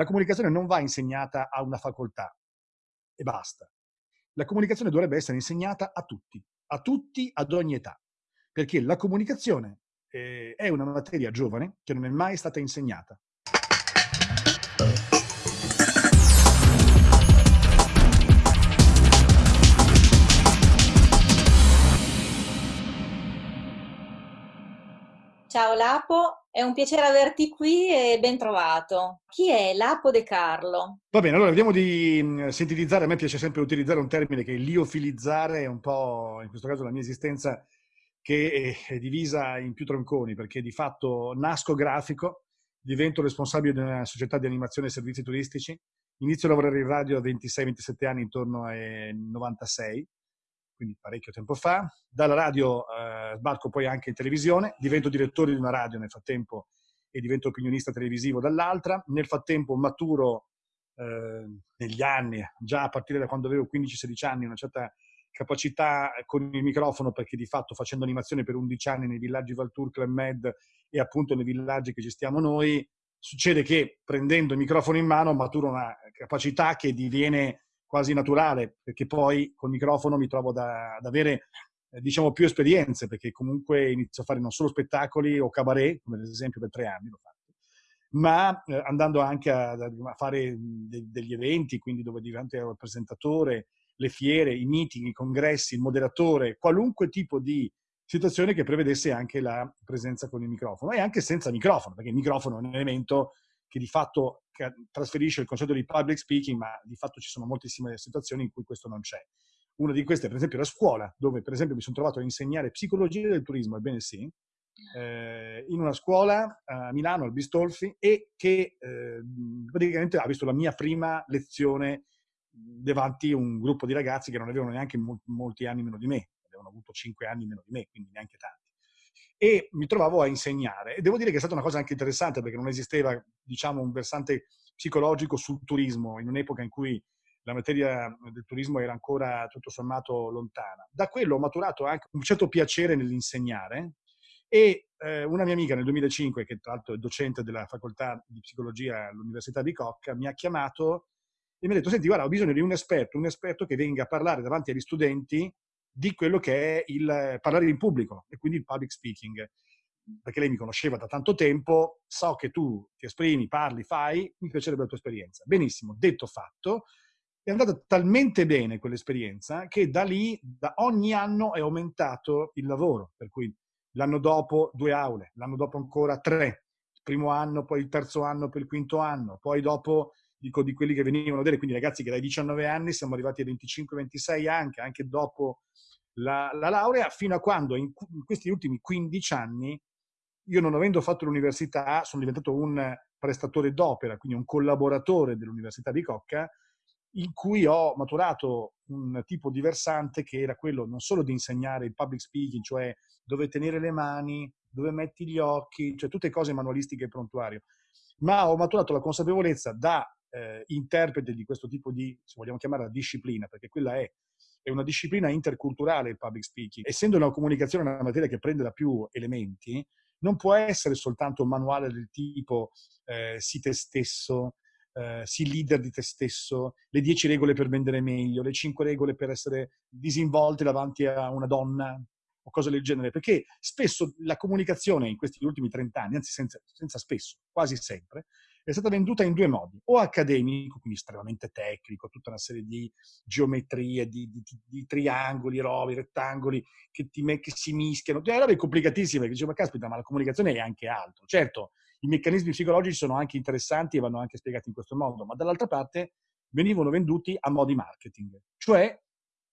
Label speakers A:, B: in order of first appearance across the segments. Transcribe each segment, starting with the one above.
A: La comunicazione non va insegnata a una facoltà e basta. La comunicazione dovrebbe essere insegnata a tutti, a tutti ad ogni età, perché la comunicazione eh, è una materia giovane che non è mai stata insegnata.
B: Ciao Lapo, è un piacere averti qui e ben trovato. Chi è Lapo De Carlo?
A: Va bene, allora vediamo di mm, sintetizzare. A me piace sempre utilizzare un termine che è liofilizzare, è un po' in questo caso la mia esistenza che è divisa in più tronconi, perché di fatto nasco grafico, divento responsabile di una società di animazione e servizi turistici, inizio a lavorare in radio a 26-27 anni, intorno ai 96, quindi parecchio tempo fa. Dalla radio eh, sbarco poi anche in televisione, divento direttore di una radio nel frattempo e divento opinionista televisivo dall'altra. Nel frattempo maturo eh, negli anni, già a partire da quando avevo 15-16 anni, una certa capacità con il microfono perché di fatto facendo animazione per 11 anni nei villaggi Valtour, Club Med e appunto nei villaggi che gestiamo noi, succede che prendendo il microfono in mano maturo una capacità che diviene quasi naturale, perché poi col microfono mi trovo da, ad avere eh, diciamo più esperienze, perché comunque inizio a fare non solo spettacoli o cabaret, come ad esempio per tre anni l'ho fatto, ma eh, andando anche a, a fare de, degli eventi, quindi dove divento il presentatore, le fiere, i meeting, i congressi, il moderatore, qualunque tipo di situazione che prevedesse anche la presenza con il microfono e anche senza microfono, perché il microfono è un elemento che di fatto trasferisce il concetto di public speaking, ma di fatto ci sono moltissime situazioni in cui questo non c'è. Una di queste è per esempio la scuola, dove per esempio mi sono trovato a insegnare psicologia del turismo, ebbene sì, eh, in una scuola a Milano, al Bistolfi, e che eh, praticamente ha visto la mia prima lezione davanti a un gruppo di ragazzi che non avevano neanche molti anni meno di me, avevano avuto cinque anni meno di me, quindi neanche tanti e mi trovavo a insegnare. E devo dire che è stata una cosa anche interessante perché non esisteva, diciamo, un versante psicologico sul turismo in un'epoca in cui la materia del turismo era ancora tutto sommato lontana. Da quello ho maturato anche un certo piacere nell'insegnare e eh, una mia amica nel 2005, che tra l'altro è docente della facoltà di psicologia all'Università di Cocca, mi ha chiamato e mi ha detto, senti, guarda, ho bisogno di un esperto, un esperto che venga a parlare davanti agli studenti di quello che è il parlare in pubblico e quindi il public speaking. Perché lei mi conosceva da tanto tempo, so che tu ti esprimi, parli, fai, mi piacerebbe la tua esperienza. Benissimo, detto fatto, è andata talmente bene quell'esperienza che da lì, da ogni anno è aumentato il lavoro, per cui l'anno dopo due aule, l'anno dopo ancora tre, il primo anno, poi il terzo anno, poi il quinto anno, poi dopo dico di quelli che venivano a vedere, quindi ragazzi che dai 19 anni siamo arrivati ai 25-26 anche, anche dopo la, la, laurea, fino a quando in, in, questi ultimi 15 anni, io non avendo fatto l'università, sono diventato un prestatore d'opera, quindi un collaboratore dell'Università di Cocca, in cui ho maturato un tipo di versante che era quello non solo di insegnare il public speaking, cioè dove tenere le mani, dove metti gli occhi, cioè tutte cose manualistiche e prontuario, ma ho maturato la consapevolezza da eh, interprete di questo tipo di, se vogliamo chiamarla disciplina, perché quella è, è una disciplina interculturale il public speaking. Essendo una comunicazione una materia che prende da più elementi, non può essere soltanto un manuale del tipo eh, si te stesso, eh, sii leader di te stesso, le 10 regole per vendere meglio, le 5 regole per essere disinvolte davanti a una donna o cose del genere, perché spesso la comunicazione in questi ultimi 30 anni, anzi senza, senza spesso, quasi sempre, è stata venduta in due modi, o accademico, quindi estremamente tecnico, tutta una serie di geometrie, di, di, di triangoli, rovi, rettangoli che, ti, che si mischiano, cioè robe complicatissime, che dicevo, ma caspita, ma la comunicazione è anche altro. Certo, i meccanismi psicologici sono anche interessanti e vanno anche spiegati in questo modo, ma dall'altra parte venivano venduti a modi marketing, cioè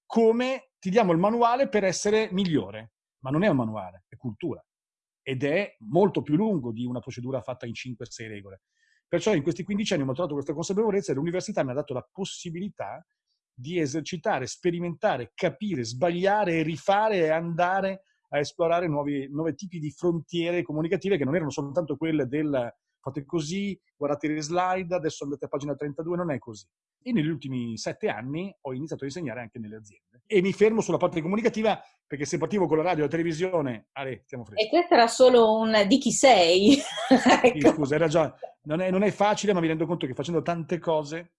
A: come ti diamo il manuale per essere migliore, ma non è un manuale, è cultura ed è molto più lungo di una procedura fatta in 5-6 regole. Perciò in questi 15 anni ho trovato questa consapevolezza e l'università mi ha dato la possibilità di esercitare, sperimentare, capire, sbagliare rifare e andare a esplorare nuovi, nuovi tipi di frontiere comunicative che non erano soltanto quelle del fate così, guardate le slide, adesso andate a pagina 32, non è così. E negli ultimi sette anni ho iniziato a insegnare anche nelle aziende. E mi fermo sulla parte comunicativa perché se partivo con la radio e la televisione, Ale, stiamo freschi.
B: E questo era solo un di chi sei.
A: ecco. Scusa, hai ragione. Non è, non è facile, ma mi rendo conto che facendo tante cose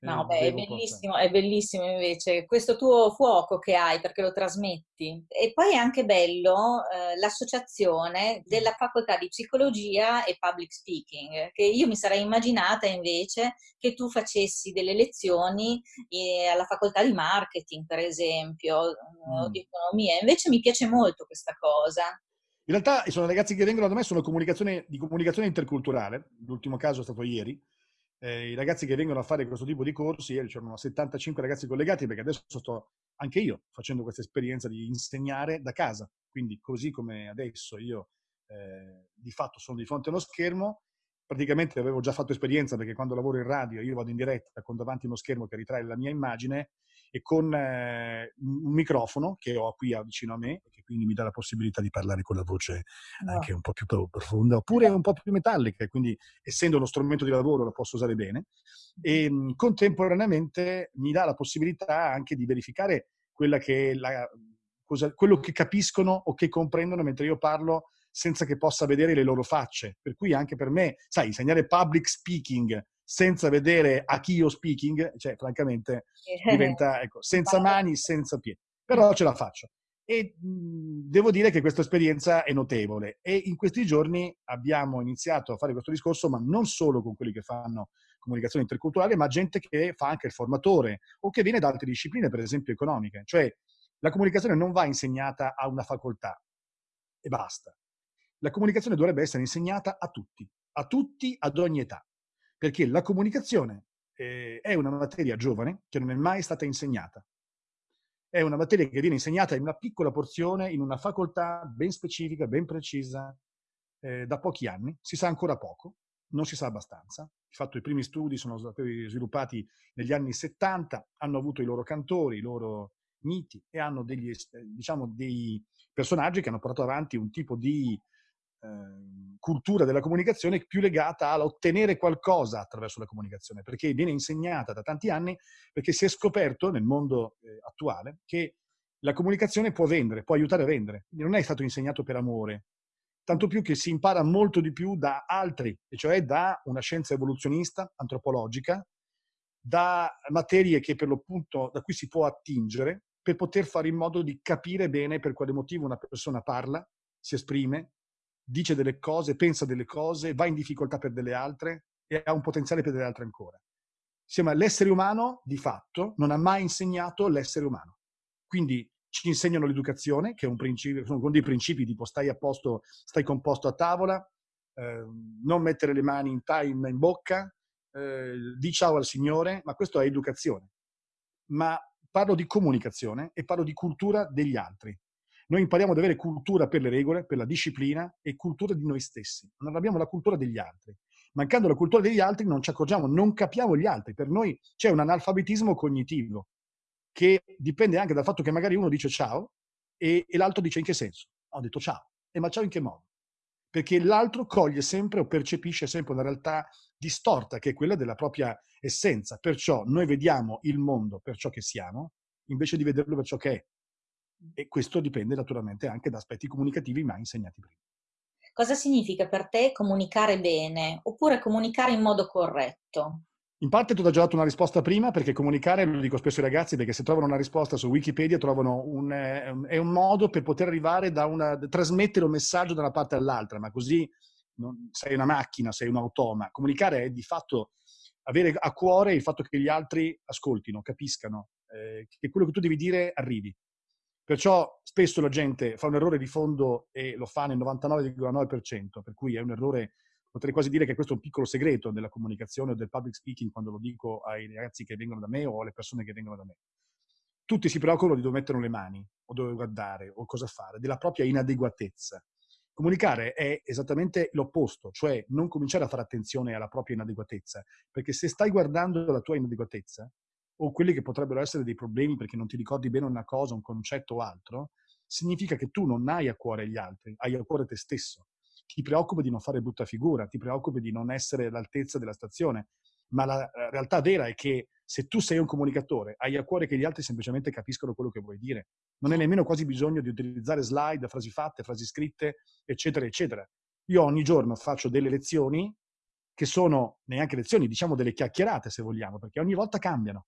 B: No, beh, è bellissimo, è bellissimo invece questo tuo fuoco che hai perché lo trasmetti. E poi è anche bello eh, l'associazione della facoltà di psicologia e public speaking, che io mi sarei immaginata invece che tu facessi delle lezioni eh, alla facoltà di marketing, per esempio, mm. o di economia. Invece mi piace molto questa cosa.
A: In realtà sono ragazzi che vengono da me, sono comunicazione, di comunicazione interculturale, l'ultimo caso è stato ieri, eh, i ragazzi che vengono a fare questo tipo di corsi, ieri c'erano 75 ragazzi collegati perché adesso sto anche io facendo questa esperienza di insegnare da casa, quindi così come adesso io eh, di fatto sono di fronte a uno schermo, praticamente avevo già fatto esperienza perché quando lavoro in radio io vado in diretta con davanti uno schermo che ritrae la mia immagine e con eh, un microfono che ho qui vicino a me, che quindi mi dà la possibilità di parlare con la voce anche un po' più profonda, oppure un po' più metallica, quindi essendo uno strumento di lavoro lo posso usare bene, e mh, contemporaneamente mi dà la possibilità anche di verificare quella che è la, cosa, quello che capiscono o che comprendono mentre io parlo senza che possa vedere le loro facce. Per cui anche per me, sai, insegnare public speaking senza vedere a chi io speaking, cioè francamente diventa, ecco, senza mani, senza piedi. Però ce la faccio. E mh, devo dire che questa esperienza è notevole. E in questi giorni abbiamo iniziato a fare questo discorso, ma non solo con quelli che fanno comunicazione interculturale, ma gente che fa anche il formatore o che viene da altre discipline, per esempio economiche. Cioè la comunicazione non va insegnata a una facoltà e basta. La comunicazione dovrebbe essere insegnata a tutti, a tutti ad ogni età perché la comunicazione eh, è una materia giovane che non è mai stata insegnata. È una materia che viene insegnata in una piccola porzione, in una facoltà ben specifica, ben precisa, eh, da pochi anni. Si sa ancora poco, non si sa abbastanza. Di fatto i primi studi sono stati sviluppati negli anni 70, hanno avuto i loro cantori, i loro miti e hanno degli, diciamo, dei personaggi che hanno portato avanti un tipo di Ehm, cultura della comunicazione più legata all'ottenere qualcosa attraverso la comunicazione, perché viene insegnata da tanti anni, perché si è scoperto nel mondo eh, attuale che la comunicazione può vendere, può aiutare a vendere, quindi non è stato insegnato per amore, tanto più che si impara molto di più da altri, e cioè da una scienza evoluzionista, antropologica, da materie che per l'appunto da cui si può attingere per poter fare in modo di capire bene per quale motivo una persona parla, si esprime, dice delle cose, pensa delle cose, va in difficoltà per delle altre e ha un potenziale per delle altre ancora. Insomma, l'essere umano, di fatto, non ha mai insegnato l'essere umano. Quindi ci insegnano l'educazione, che è un principio, sono dei principi tipo stai a posto, stai composto a tavola, eh, non mettere le mani in time in bocca, eh, di ciao al Signore, ma questo è educazione. Ma parlo di comunicazione e parlo di cultura degli altri. Noi impariamo ad avere cultura per le regole, per la disciplina e cultura di noi stessi. Non abbiamo la cultura degli altri. Mancando la cultura degli altri non ci accorgiamo, non capiamo gli altri. Per noi c'è un analfabetismo cognitivo che dipende anche dal fatto che magari uno dice ciao e, e l'altro dice in che senso? Ho detto ciao. E ma ciao in che modo? Perché l'altro coglie sempre o percepisce sempre una realtà distorta che è quella della propria essenza. Perciò noi vediamo il mondo per ciò che siamo, invece di vederlo per ciò che è. E questo dipende naturalmente anche da aspetti comunicativi mai insegnati prima.
B: Cosa significa per te comunicare bene oppure comunicare in modo corretto?
A: In parte tu hai già dato una risposta prima, perché comunicare, lo dico spesso ai ragazzi, perché se trovano una risposta su Wikipedia trovano un, eh, è un modo per poter arrivare da una, trasmettere un messaggio da una parte all'altra, ma così non, sei una macchina, sei un automa. Comunicare è di fatto avere a cuore il fatto che gli altri ascoltino, capiscano, eh, che quello che tu devi dire arrivi. Perciò spesso la gente fa un errore di fondo e lo fa nel 99,9%, per cui è un errore, potrei quasi dire che questo è un piccolo segreto della comunicazione o del public speaking quando lo dico ai ragazzi che vengono da me o alle persone che vengono da me. Tutti si preoccupano di dove mettono le mani o dove guardare o cosa fare, della propria inadeguatezza. Comunicare è esattamente l'opposto, cioè non cominciare a fare attenzione alla propria inadeguatezza, perché se stai guardando la tua inadeguatezza, o quelli che potrebbero essere dei problemi perché non ti ricordi bene una cosa, un concetto o altro, significa che tu non hai a cuore gli altri, hai a cuore te stesso. Ti preoccupi di non fare brutta figura, ti preoccupi di non essere all'altezza della stazione, ma la realtà vera è che se tu sei un comunicatore, hai a cuore che gli altri semplicemente capiscono quello che vuoi dire. Non hai nemmeno quasi bisogno di utilizzare slide, frasi fatte, frasi scritte, eccetera, eccetera. Io ogni giorno faccio delle lezioni che sono neanche lezioni, diciamo delle chiacchierate se vogliamo, perché ogni volta cambiano.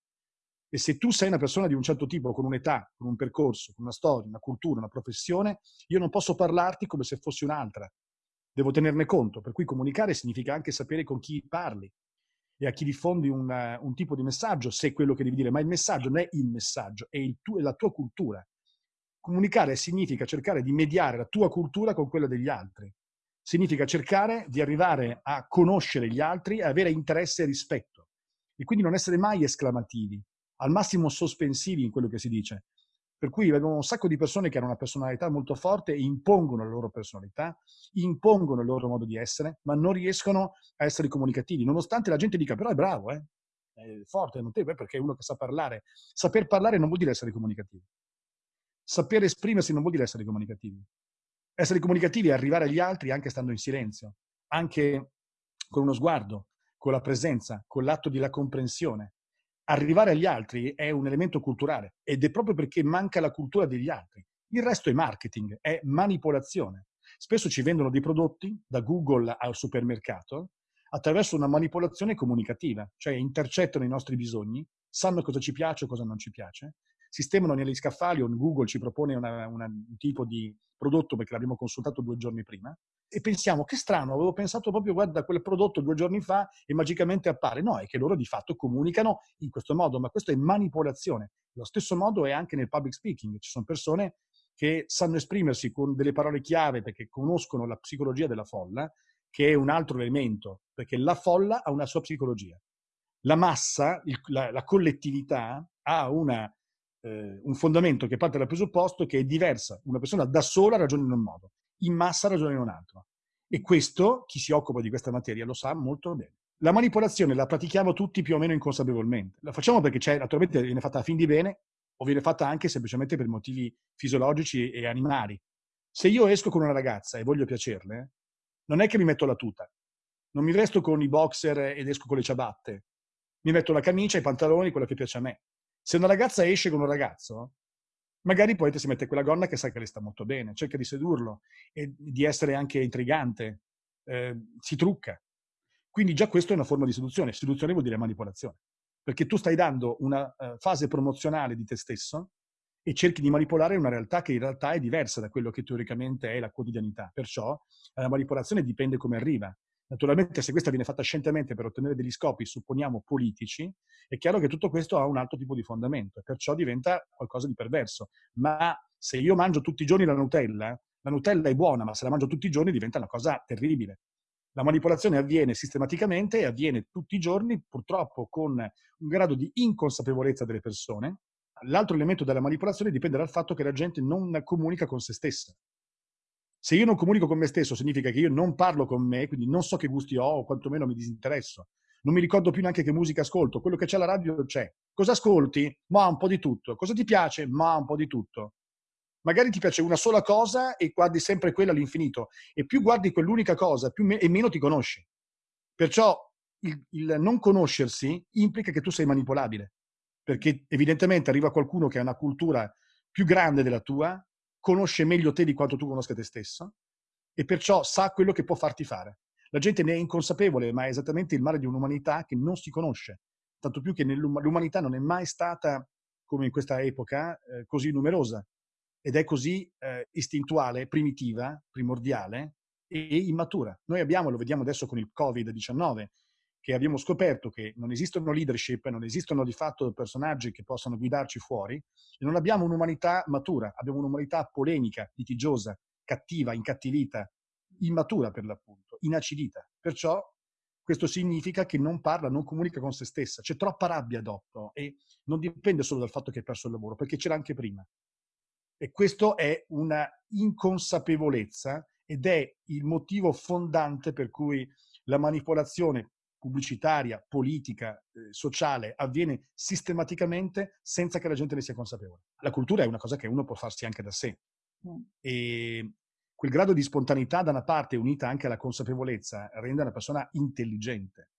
A: E se tu sei una persona di un certo tipo, con un'età, con un percorso, con una storia, una cultura, una professione, io non posso parlarti come se fossi un'altra. Devo tenerne conto, per cui comunicare significa anche sapere con chi parli e a chi diffondi un, un tipo di messaggio, se è quello che devi dire, ma il messaggio non è il messaggio, è, il tu, è la tua cultura. Comunicare significa cercare di mediare la tua cultura con quella degli altri. Significa cercare di arrivare a conoscere gli altri avere interesse e rispetto. E quindi non essere mai esclamativi, al massimo sospensivi in quello che si dice. Per cui abbiamo un sacco di persone che hanno una personalità molto forte e impongono la loro personalità, impongono il loro modo di essere, ma non riescono a essere comunicativi, nonostante la gente dica però è bravo, eh? è forte, è notevole, perché è uno che sa parlare. Saper parlare non vuol dire essere comunicativi. Saper esprimersi non vuol dire essere comunicativi. Essere comunicativi è arrivare agli altri anche stando in silenzio, anche con uno sguardo, con la presenza, con l'atto della comprensione. Arrivare agli altri è un elemento culturale ed è proprio perché manca la cultura degli altri. Il resto è marketing, è manipolazione. Spesso ci vendono dei prodotti da Google al supermercato attraverso una manipolazione comunicativa, cioè intercettano i nostri bisogni, sanno cosa ci piace o cosa non ci piace sistemano negli scaffali o Google ci propone una, una, un tipo di prodotto perché l'abbiamo consultato due giorni prima e pensiamo che strano, avevo pensato proprio guarda quel prodotto due giorni fa e magicamente appare. No, è che loro di fatto comunicano in questo modo, ma questo è manipolazione. Lo stesso modo è anche nel public speaking. Ci sono persone che sanno esprimersi con delle parole chiave perché conoscono la psicologia della folla, che è un altro elemento, perché la folla ha una sua psicologia. La massa, il, la, la collettività ha una eh, un fondamento che parte dal presupposto che è diversa. Una persona da sola ragiona in un modo, in massa ragiona in un altro. E questo, chi si occupa di questa materia lo sa molto bene. La manipolazione la pratichiamo tutti più o meno inconsapevolmente. La facciamo perché c'è, naturalmente viene fatta a fin di bene o viene fatta anche semplicemente per motivi fisiologici e animali. Se io esco con una ragazza e voglio piacerle, non è che mi metto la tuta. Non mi vesto con i boxer ed esco con le ciabatte. Mi metto la camicia, i pantaloni, quello che piace a me. Se una ragazza esce con un ragazzo, magari poi si mette quella gonna che sa che le sta molto bene, cerca di sedurlo e di essere anche intrigante, eh, si trucca. Quindi già questo è una forma di seduzione. Seduzione vuol dire manipolazione, perché tu stai dando una uh, fase promozionale di te stesso e cerchi di manipolare una realtà che in realtà è diversa da quello che teoricamente è la quotidianità. Perciò la manipolazione dipende come arriva. Naturalmente se questa viene fatta scientemente per ottenere degli scopi, supponiamo, politici, è chiaro che tutto questo ha un altro tipo di fondamento e perciò diventa qualcosa di perverso. Ma se io mangio tutti i giorni la Nutella, la Nutella è buona, ma se la mangio tutti i giorni diventa una cosa terribile. La manipolazione avviene sistematicamente e avviene tutti i giorni, purtroppo con un grado di inconsapevolezza delle persone. L'altro elemento della manipolazione dipende dal fatto che la gente non comunica con se stessa. Se io non comunico con me stesso, significa che io non parlo con me, quindi non so che gusti ho o quantomeno mi disinteresso. Non mi ricordo più neanche che musica ascolto. Quello che c'è alla radio c'è. Cosa ascolti? Ma un po' di tutto. Cosa ti piace? Ma un po' di tutto. Magari ti piace una sola cosa e guardi sempre quella all'infinito. E più guardi quell'unica cosa, me- e meno ti conosci. Perciò il, il non conoscersi implica che tu sei manipolabile. Perché evidentemente arriva qualcuno che ha una cultura più grande della tua, conosce meglio te di quanto tu conosca te stesso e perciò sa quello che può farti fare. La gente ne è inconsapevole, ma è esattamente il male di un'umanità che non si conosce. Tanto più che l'umanità non è mai stata, come in questa epoca, eh, così numerosa ed è così eh, istintuale, primitiva, primordiale e immatura. Noi abbiamo, lo vediamo adesso con il Covid-19, che abbiamo scoperto che non esistono leadership, non esistono di fatto personaggi che possano guidarci fuori, e non abbiamo un'umanità matura, abbiamo un'umanità polemica, litigiosa, cattiva, incattivita, immatura per l'appunto, inacidita. Perciò questo significa che non parla, non comunica con se stessa, c'è troppa rabbia addosso e non dipende solo dal fatto che hai perso il lavoro, perché c'era anche prima. E questo è una inconsapevolezza ed è il motivo fondante per cui la manipolazione pubblicitaria, politica, eh, sociale avviene sistematicamente senza che la gente ne sia consapevole. La cultura è una cosa che uno può farsi anche da sé. Mm. E quel grado di spontaneità da una parte unita anche alla consapevolezza rende una persona intelligente.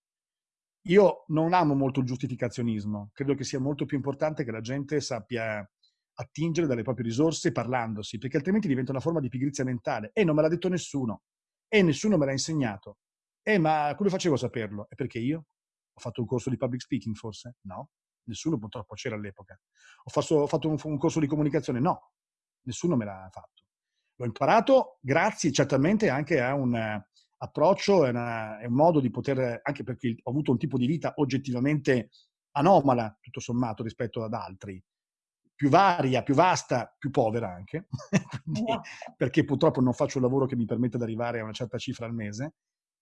A: Io non amo molto il giustificazionismo, credo che sia molto più importante che la gente sappia attingere dalle proprie risorse parlandosi, perché altrimenti diventa una forma di pigrizia mentale. E non me l'ha detto nessuno, e nessuno me l'ha insegnato. Eh, ma come facevo a saperlo? E perché io? Ho fatto un corso di public speaking forse? No, nessuno purtroppo c'era all'epoca. Ho fatto, ho fatto un, un, corso di comunicazione? No, nessuno me l'ha fatto. L'ho imparato grazie certamente anche a un approccio e un modo di poter, anche perché ho avuto un tipo di vita oggettivamente anomala, tutto sommato, rispetto ad altri più varia, più vasta, più povera anche, Quindi, perché purtroppo non faccio un lavoro che mi permette di arrivare a una certa cifra al mese,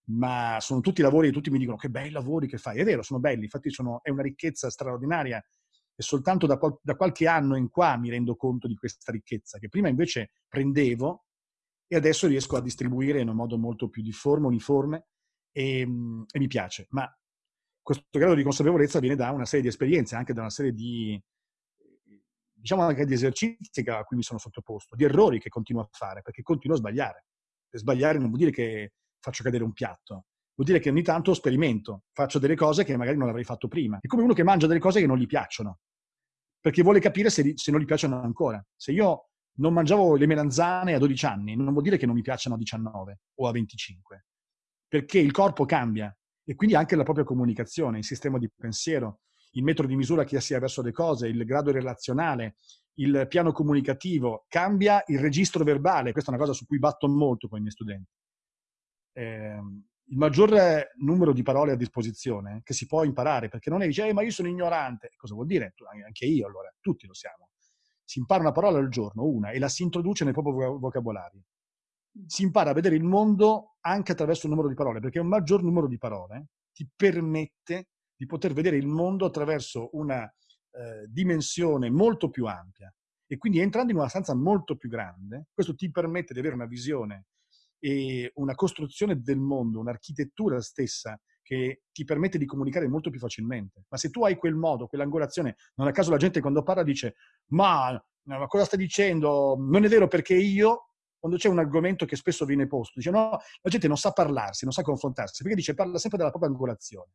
A: ma sono tutti lavori e tutti mi dicono che bei lavori che fai. È vero, sono belli, infatti sono, è una ricchezza straordinaria e soltanto da, da, qualche anno in qua mi rendo conto di questa ricchezza, che prima invece prendevo e adesso riesco a distribuire in un modo molto più difforme, uniforme e, e mi piace. Ma questo grado di consapevolezza viene da una serie di esperienze, anche da una serie di, diciamo anche di esercizi a cui mi sono sottoposto, di errori che continuo a fare, perché continuo a sbagliare. E sbagliare non vuol dire che faccio cadere un piatto, vuol dire che ogni tanto sperimento, faccio delle cose che magari non avrei fatto prima. È come uno che mangia delle cose che non gli piacciono, perché vuole capire se, se non gli piacciono ancora. Se io non mangiavo le melanzane a 12 anni, non vuol dire che non mi piacciono a 19 o a 25, perché il corpo cambia e quindi anche la propria comunicazione, il sistema di pensiero, il metro di misura che si ha verso le cose, il grado relazionale, il piano comunicativo, cambia il registro verbale. Questa è una cosa su cui batto molto con i miei studenti. Eh, il maggior numero di parole a disposizione che si può imparare, perché non è dice, eh, ma io sono ignorante. Cosa vuol dire? Anche io, allora, tutti lo siamo. Si impara una parola al giorno, una, e la si introduce nel proprio vocabolario. Si impara a vedere il mondo anche attraverso un numero di parole, perché un maggior numero di parole ti permette di poter vedere il mondo attraverso una eh, dimensione molto più ampia. E quindi entrando in una stanza molto più grande, questo ti permette di avere una visione e una costruzione del mondo, un'architettura stessa che ti permette di comunicare molto più facilmente. Ma se tu hai quel modo, quell'angolazione, non a caso la gente quando parla dice ma, ma cosa stai dicendo? Non è vero perché io, quando c'è un argomento che spesso viene posto, dice no, la gente non sa parlarsi, non sa confrontarsi, perché dice parla sempre della propria angolazione.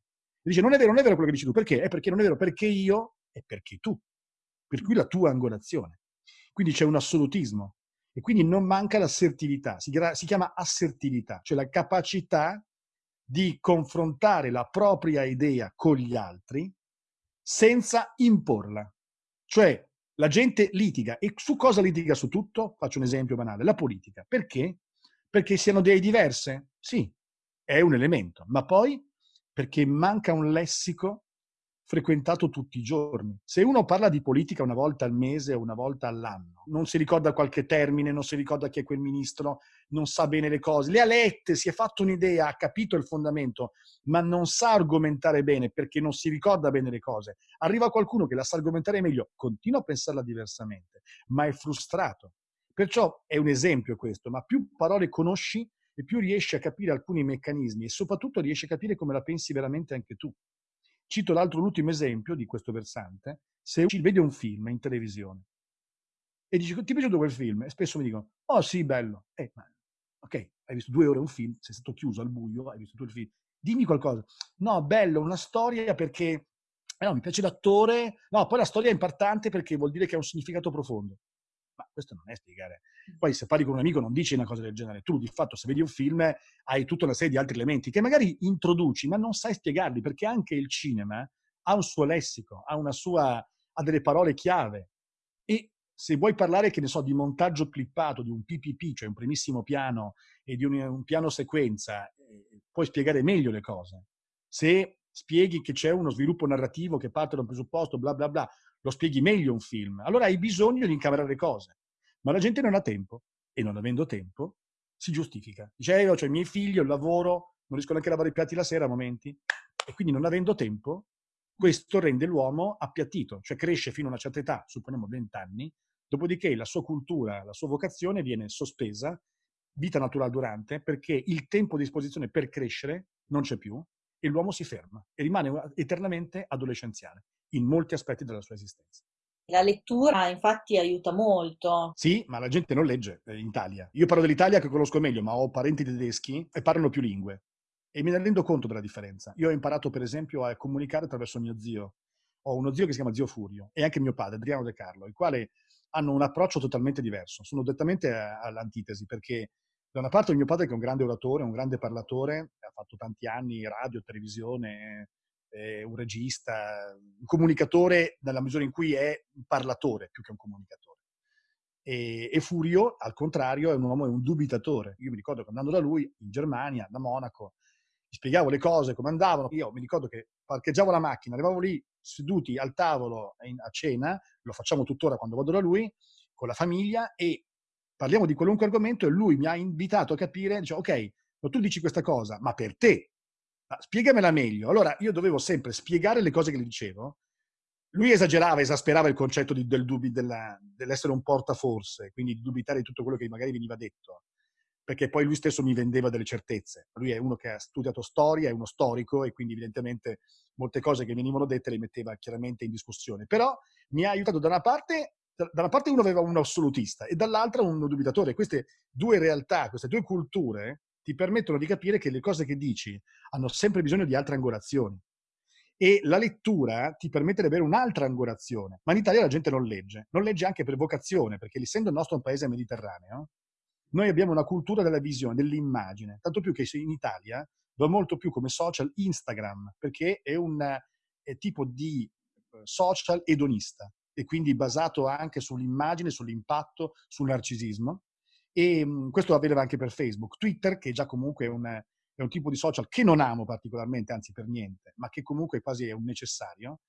A: E dice, non è vero, non è vero quello che dici tu. Perché? È perché non è vero, perché io e perché tu. Per cui la tua angolazione. Quindi c'è un assolutismo. E quindi non manca l'assertività. Si, si chiama assertività, cioè la capacità di confrontare la propria idea con gli altri senza imporla. Cioè, la gente litiga. E su cosa litiga su tutto? Faccio un esempio banale. La politica. Perché? Perché siano idee diverse? Sì, è un elemento. Ma poi perché manca un lessico frequentato tutti i giorni. Se uno parla di politica una volta al mese o una volta all'anno, non si ricorda qualche termine, non si ricorda chi è quel ministro, non sa bene le cose, le ha lette, si è fatto un'idea, ha capito il fondamento, ma non sa argomentare bene perché non si ricorda bene le cose. Arriva qualcuno che la sa argomentare meglio, continua a pensarla diversamente, ma è frustrato. Perciò è un esempio questo, ma più parole conosci, e più riesci a capire alcuni meccanismi e soprattutto riesci a capire come la pensi veramente anche tu. Cito l'altro, l'ultimo esempio di questo versante. Se vedi un film in televisione e dici, ti è piaciuto quel film? E spesso mi dicono, oh sì, bello. Eh, ma, ok, hai visto due ore un film, sei stato chiuso al buio, hai visto il film. Dimmi qualcosa. No, bello, una storia perché... Eh no, mi piace l'attore. No, poi la storia è importante perché vuol dire che ha un significato profondo. Ma questo non è spiegare. Poi se parli con un amico non dici una cosa del genere. Tu di fatto se vedi un film hai tutta una serie di altri elementi che magari introduci, ma non sai spiegarli, perché anche il cinema ha un suo lessico, ha, una sua, ha delle parole chiave. E se vuoi parlare, che ne so, di montaggio clippato, di un PPP, cioè un primissimo piano, e di un, un piano sequenza, eh, puoi spiegare meglio le cose. Se spieghi che c'è uno sviluppo narrativo che parte da un presupposto, bla bla bla, lo spieghi meglio un film. Allora hai bisogno di incamerare cose. Ma la gente non ha tempo e non avendo tempo si giustifica. Dice, eh, io ho i miei figli, ho il lavoro, non riesco neanche a lavare i piatti la sera a momenti. E quindi non avendo tempo, questo rende l'uomo appiattito, cioè cresce fino a una certa età, supponiamo 20 anni, dopodiché la sua cultura, la sua vocazione viene sospesa, vita naturale durante, perché il tempo a disposizione per crescere non c'è più e l'uomo si ferma e rimane eternamente adolescenziale in molti aspetti della sua esistenza.
B: La lettura infatti aiuta molto.
A: Sì, ma la gente non legge eh, in Italia. Io parlo dell'Italia che conosco meglio, ma ho parenti tedeschi e parlano più lingue. E me ne rendo conto della differenza. Io ho imparato, per esempio, a comunicare attraverso mio zio. Ho uno zio che si chiama Zio Furio e anche mio padre, Adriano De Carlo, i quali hanno un approccio totalmente diverso. Sono dettamente all'antitesi perché Da una parte mio padre che è un grande oratore, un grande parlatore, ha fatto tanti anni radio, televisione, è un regista, un comunicatore nella misura in cui è un parlatore più che un comunicatore. E, e Furio, al contrario, è un uomo, è un dubitatore. Io mi ricordo che andando da lui in Germania, da Monaco, gli spiegavo le cose, come andavano. Io mi ricordo che parcheggiavo la macchina, arrivavo lì seduti al tavolo a cena, lo facciamo tuttora quando vado da lui, con la famiglia, e parliamo di qualunque argomento e lui mi ha invitato a capire, dice, ok, ma tu dici questa cosa, ma per te, ma spiegamela meglio. Allora io dovevo sempre spiegare le cose che gli dicevo. Lui esagerava, esasperava il concetto di, del della, dell'essere un portaforse, quindi di dubitare di tutto quello che magari veniva detto, perché poi lui stesso mi vendeva delle certezze. Lui è uno che ha studiato storia, è uno storico e quindi evidentemente molte cose che venivano dette le metteva chiaramente in discussione. Però mi ha aiutato da una parte da una parte uno aveva un assolutista e dall'altra un dubitatore. Queste due realtà, queste due culture ti permettono di capire che le cose che dici hanno sempre bisogno di altre angolazioni. E la lettura ti permette di avere un'altra angolazione. Ma in Italia la gente non legge. Non legge anche per vocazione, perché essendo il nostro un paese mediterraneo, noi abbiamo una cultura della visione, dell'immagine. Tanto più che in Italia va molto più come social Instagram, perché è un è tipo di eh, social edonista e quindi basato anche sull'immagine, sull'impatto, sul narcisismo. E mh, questo avveniva anche per Facebook. Twitter, che già comunque è un, è un tipo di social che non amo particolarmente, anzi per niente, ma che comunque quasi è un necessario,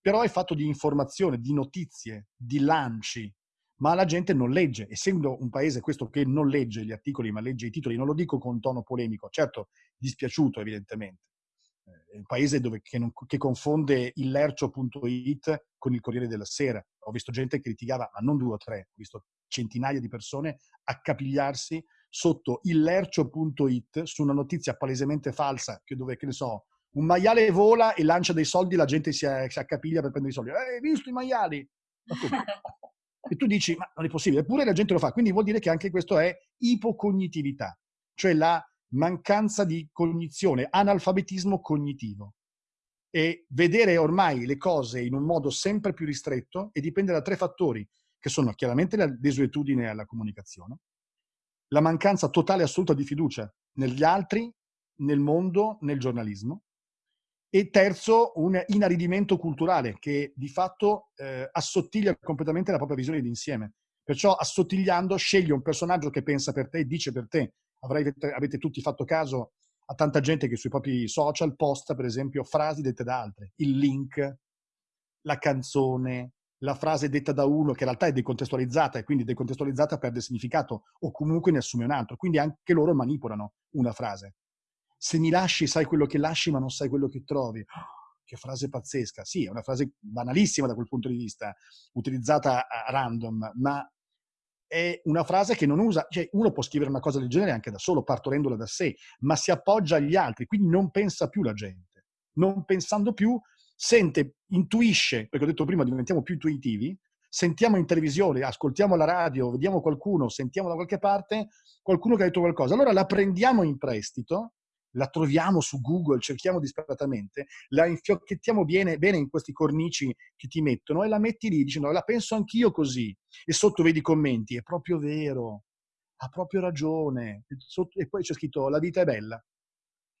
A: però è fatto di informazione, di notizie, di lanci, ma la gente non legge. Essendo un paese questo che non legge gli articoli, ma legge i titoli, non lo dico con tono polemico, certo dispiaciuto evidentemente, è un paese dove, che, non, che, confonde il lercio.it con il Corriere della Sera. Ho visto gente che litigava, ma non due o tre, ho visto centinaia di persone accapigliarsi sotto il lercio.it su una notizia palesemente falsa, che dove, che ne so, un maiale vola e lancia dei soldi, la gente si, si accapiglia per prendere i soldi. Eh, hai visto i maiali? e tu dici, ma non è possibile, eppure la gente lo fa. Quindi vuol dire che anche questo è ipocognitività, cioè la mancanza di cognizione, analfabetismo cognitivo. E vedere ormai le cose in un modo sempre più ristretto e dipende da tre fattori, che sono chiaramente la desuetudine alla comunicazione, la mancanza totale e assoluta di fiducia negli altri, nel mondo, nel giornalismo, e terzo, un inaridimento culturale che di fatto eh, assottiglia completamente la propria visione d'insieme. Perciò assottigliando scegli un personaggio che pensa per te dice per te Avrete, avete tutti fatto caso a tanta gente che sui propri social posta, per esempio, frasi dette da altre. Il link, la canzone, la frase detta da uno che in realtà è decontestualizzata e quindi decontestualizzata perde significato o comunque ne assume un altro. Quindi anche loro manipolano una frase. Se mi lasci sai quello che lasci ma non sai quello che trovi. che frase pazzesca. Sì, è una frase banalissima da quel punto di vista, utilizzata a random, ma è una frase che non usa, cioè uno può scrivere una cosa del genere anche da solo, partorendola da sé, ma si appoggia agli altri, quindi non pensa più la gente. Non pensando più, sente, intuisce, perché ho detto prima diventiamo più intuitivi, sentiamo in televisione, ascoltiamo la radio, vediamo qualcuno, sentiamo da qualche parte qualcuno che ha detto qualcosa. Allora la prendiamo in prestito la troviamo su Google, cerchiamo disperatamente, la infiocchettiamo bene, bene in questi cornici che ti mettono e la metti lì dicendo la penso anch'io così. E sotto vedi i commenti, è proprio vero, ha proprio ragione. E, sotto, e poi c'è scritto la vita è bella,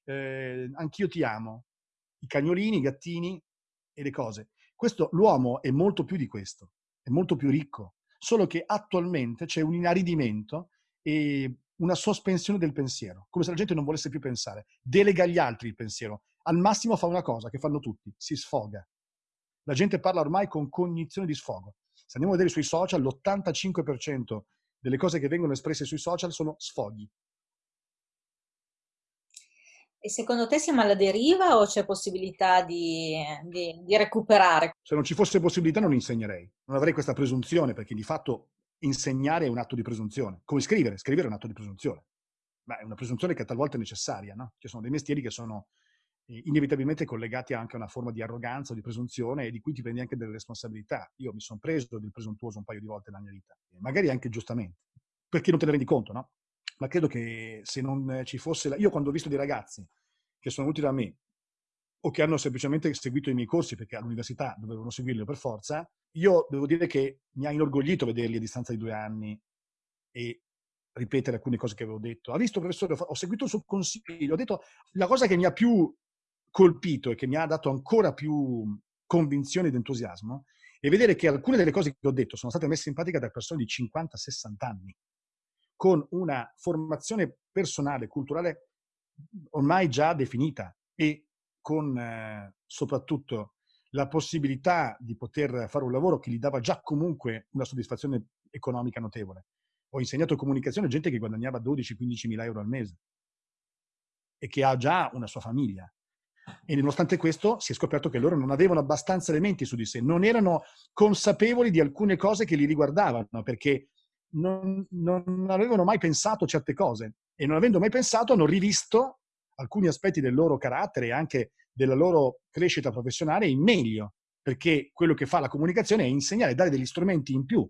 A: eh, anch'io ti amo, i cagnolini, i gattini e le cose. Questo, l'uomo è molto più di questo, è molto più ricco, solo che attualmente c'è un inaridimento e una sospensione del pensiero, come se la gente non volesse più pensare. Delega agli altri il pensiero. Al massimo fa una cosa che fanno tutti, si sfoga. La gente parla ormai con cognizione di sfogo. Se andiamo a vedere sui social, l'85% delle cose che vengono espresse sui social sono sfoghi.
B: E secondo te siamo alla deriva o c'è possibilità di, di, di, recuperare?
A: Se non ci fosse possibilità non insegnerei, non avrei questa presunzione perché di fatto insegnare è un atto di presunzione. Come scrivere? Scrivere è un atto di presunzione. Ma è una presunzione che talvolta è necessaria, no? Ci sono dei mestieri che sono eh, inevitabilmente collegati anche a una forma di arroganza o di presunzione e di cui ti prendi anche delle responsabilità. Io mi sono preso del presuntuoso un paio di volte nella mia vita, magari anche giustamente, perché non te ne rendi conto, no? Ma credo che se non ci fosse... La... Io quando ho visto dei ragazzi che sono venuti da me o che hanno semplicemente seguito i miei corsi perché all'università dovevano seguirli per forza, io devo dire che mi ha inorgoglito vederli a distanza di due anni e ripetere alcune cose che avevo detto. Ha visto, professore, ho seguito il suo consiglio, ho detto la cosa che mi ha più colpito e che mi ha dato ancora più convinzione ed entusiasmo è vedere che alcune delle cose che ho detto sono state messe in pratica da persone di 50-60 anni, con una formazione personale, culturale ormai già definita e con eh, soprattutto la possibilità di poter fare un lavoro che gli dava già comunque una soddisfazione economica notevole. Ho insegnato comunicazione a gente che guadagnava 12-15 mila euro al mese e che ha già una sua famiglia. E nonostante questo si è scoperto che loro non avevano abbastanza elementi su di sé, non erano consapevoli di alcune cose che li riguardavano, perché non, non avevano mai pensato certe cose e non avendo mai pensato hanno rivisto alcuni aspetti del loro carattere e anche della loro crescita professionale in meglio, perché quello che fa la comunicazione è insegnare, dare degli strumenti in più.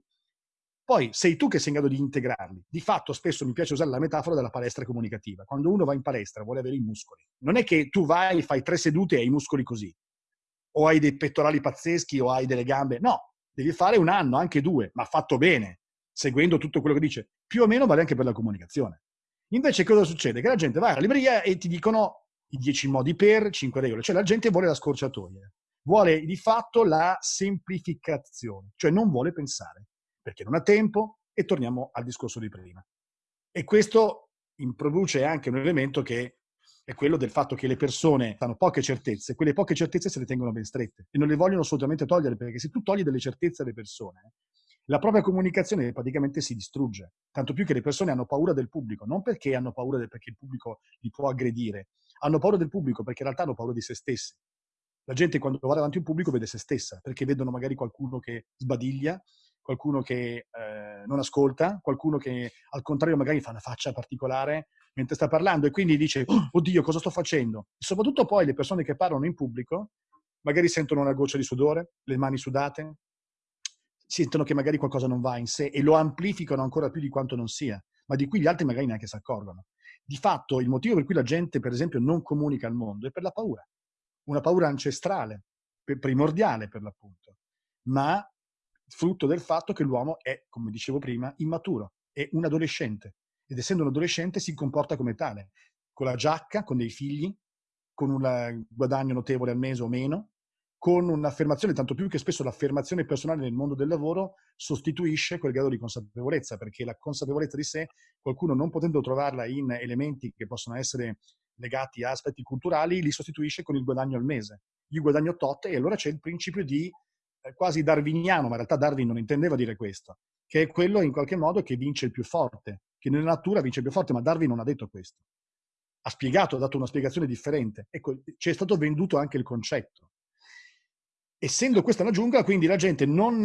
A: Poi sei tu che sei in grado di integrarli. Di fatto spesso mi piace usare la metafora della palestra comunicativa. Quando uno va in palestra vuole avere i muscoli. Non è che tu vai, fai tre sedute e hai i muscoli così. O hai dei pettorali pazzeschi o hai delle gambe. No, devi fare un anno, anche due, ma fatto bene, seguendo tutto quello che dice. Più o meno vale anche per la comunicazione. Invece cosa succede? Che la gente va alla libreria e ti dicono i 10 modi per, 5 regole. Cioè la gente vuole la scorciatoia, vuole di fatto la semplificazione, cioè non vuole pensare, perché non ha tempo e torniamo al discorso di prima. E questo produce anche un elemento che è quello del fatto che le persone hanno poche certezze, quelle poche certezze se le tengono ben strette e non le vogliono assolutamente togliere, perché se tu togli delle certezze alle persone, la propria comunicazione praticamente si distrugge. Tanto più che le persone hanno paura del pubblico, non perché hanno paura del, perché il pubblico li può aggredire, hanno paura del pubblico perché in realtà hanno paura di se stessi. La gente quando va davanti a un pubblico vede se stessa, perché vedono magari qualcuno che sbadiglia, qualcuno che eh, non ascolta, qualcuno che al contrario magari fa una faccia particolare mentre sta parlando e quindi dice, oh, oddio, cosa sto facendo? E soprattutto poi le persone che parlano in pubblico magari sentono una goccia di sudore, le mani sudate, sentono che magari qualcosa non va in sé e lo amplificano ancora più di quanto non sia, ma di cui gli altri magari neanche si accorgono. Di fatto il motivo per cui la gente, per esempio, non comunica al mondo è per la paura. Una paura ancestrale, primordiale per l'appunto, ma frutto del fatto che l'uomo è, come dicevo prima, immaturo, è un adolescente ed essendo un adolescente si comporta come tale, con la giacca, con dei figli, con un guadagno notevole al mese o meno, con un'affermazione, tanto più che spesso l'affermazione personale nel mondo del lavoro sostituisce quel grado di consapevolezza, perché la consapevolezza di sé, qualcuno non potendo trovarla in elementi che possono essere legati a aspetti culturali, li sostituisce con il guadagno al mese. Io guadagno tot e allora c'è il principio di eh, quasi darwiniano, ma in realtà Darwin non intendeva dire questo, che è quello in qualche modo che vince il più forte, che nella natura vince il più forte, ma Darwin non ha detto questo. Ha spiegato, ha dato una spiegazione differente. Ecco, ci è stato venduto anche il concetto essendo questa una giungla, quindi la gente non,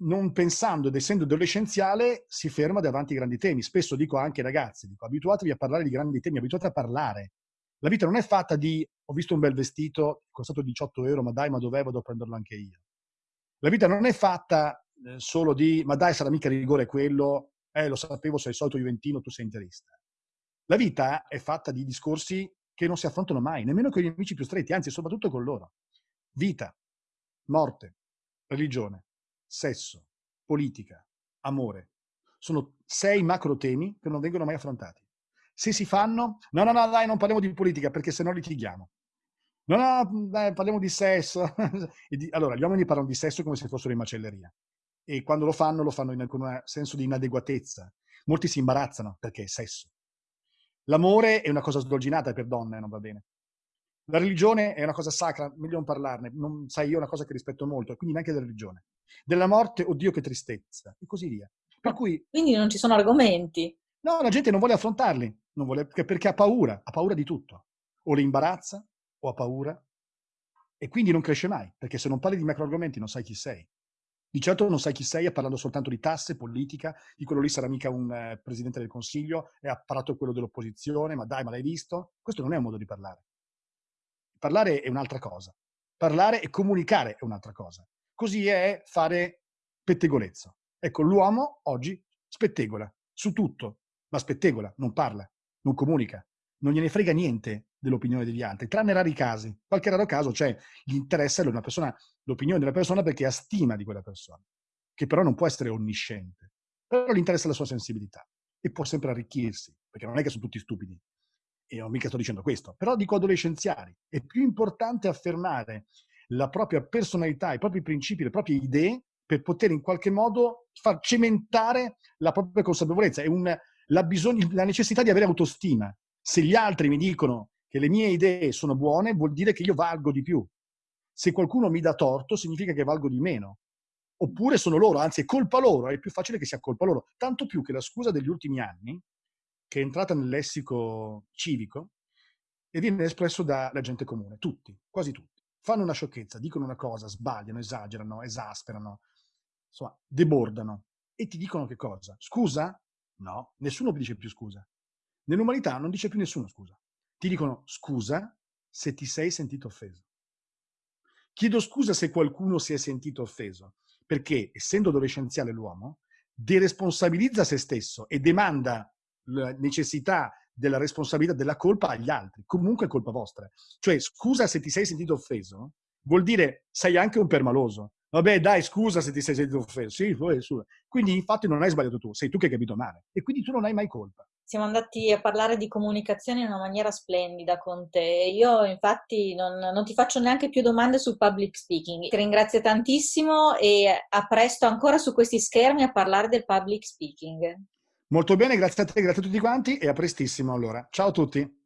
A: non, pensando ed essendo adolescenziale si ferma davanti ai grandi temi. Spesso dico anche ragazzi, dico abituatevi a parlare di grandi temi, abituate a parlare. La vita non è fatta di ho visto un bel vestito, costato 18 euro, ma dai, ma dove vado a prenderlo anche io. La vita non è fatta eh, solo di ma dai, sarà mica rigore quello, eh, lo sapevo, sei solito juventino, tu sei interista. La vita è fatta di discorsi che non si affrontano mai, nemmeno con gli amici più stretti, anzi, soprattutto con loro. Vita, morte, religione, sesso, politica, amore. Sono sei macro temi che non vengono mai affrontati. Se si fanno, no, no, no, dai, non parliamo di politica perché se no litighiamo. No, no, dai, parliamo di sesso. allora, gli uomini parlano di sesso come se fossero in macelleria. E quando lo fanno, lo fanno in, con un senso di inadeguatezza. Molti si imbarazzano perché è sesso. L'amore è una cosa sdolginata per donne, non va bene. La religione è una cosa sacra, meglio non parlarne, non, sai, io è una cosa che rispetto molto, quindi neanche della religione. Della morte, oddio che tristezza, e così via. Per cui,
B: quindi non ci sono argomenti.
A: No, la gente non vuole affrontarli, non vuole, perché ha paura, ha paura di tutto. O le imbarazza, o ha paura, e quindi non cresce mai, perché se non parli di macro argomenti non sai chi sei. Di certo non sai chi sei parlando soltanto di tasse, politica, di quello lì sarà mica un eh, presidente del consiglio, è apparato quello dell'opposizione, ma dai, ma l'hai visto? Questo non è un modo di parlare. Parlare è un'altra cosa. Parlare e comunicare è un'altra cosa. Così è fare pettegolezzo. Ecco, l'uomo oggi spettegola su tutto, ma spettegola, non parla, non comunica, non gliene frega niente dell'opinione degli altri, tranne rari casi. Qualche raro caso c'è, interessa persona, l'opinione della persona perché ha stima di quella persona, che però non può essere onnisciente, però gli interessa la sua sensibilità. e può sempre arricchirsi, perché non è che sono tutti stupidi. E non mica sto dicendo questo, però dico adolescenziali. È più importante affermare la propria personalità, i propri principi, le proprie idee per poter in qualche modo far cementare la propria consapevolezza. Un, la, la necessità di avere autostima. Se gli altri mi dicono che le mie idee sono buone, vuol dire che io valgo di più. Se qualcuno mi dà torto, significa che valgo di meno. Oppure sono loro, anzi è colpa loro, è più facile che sia colpa loro. Tanto più che la scusa degli ultimi anni, che è entrata nel lessico civico, e viene espresso dalla gente comune, tutti, quasi tutti. Fanno una sciocchezza, dicono una cosa, sbagliano, esagerano, esasperano, insomma, debordano. E ti dicono che cosa? Scusa? No, nessuno dice più scusa. Nell'umanità non dice più nessuno scusa. Ti dicono scusa se ti sei sentito offeso. Chiedo scusa se qualcuno si è sentito offeso, perché essendo adolescenziale l'uomo, deresponsabilizza se stesso e demanda la necessità della responsabilità della colpa agli altri. Comunque è colpa vostra. Cioè, scusa se ti sei sentito offeso, vuol dire sei anche un permaloso. Vabbè, dai, scusa se ti sei sentito offeso. Sì, poi, quindi infatti non hai sbagliato tu, sei tu che hai capito male. E quindi tu non hai mai colpa
B: siamo andati a parlare di comunicazione in una maniera splendida con te. Io infatti non, non, ti faccio neanche più domande sul public speaking. Ti ringrazio tantissimo e a presto ancora su questi schermi a parlare del public speaking.
A: Molto bene, grazie a te, grazie a tutti quanti e a prestissimo allora. Ciao a tutti.